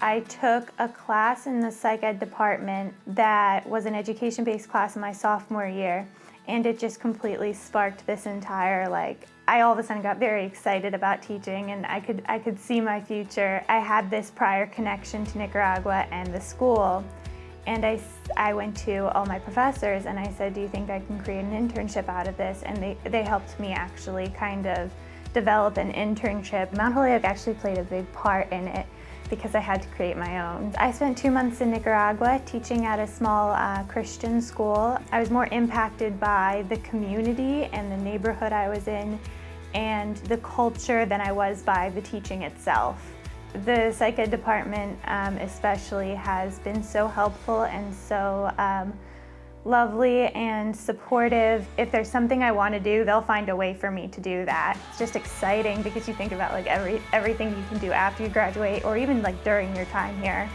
I took a class in the psych ed department that was an education-based class in my sophomore year and it just completely sparked this entire like I all of a sudden got very excited about teaching and I could I could see my future. I had this prior connection to Nicaragua and the school and I, I went to all my professors and I said, do you think I can create an internship out of this? And they, they helped me actually kind of develop an internship. Mount Holyoke actually played a big part in it because I had to create my own. I spent two months in Nicaragua teaching at a small uh, Christian school. I was more impacted by the community and the neighborhood I was in and the culture than I was by the teaching itself. The psych ed department um, especially has been so helpful and so um, lovely and supportive. If there's something I want to do, they'll find a way for me to do that. It's just exciting because you think about like every everything you can do after you graduate or even like during your time here.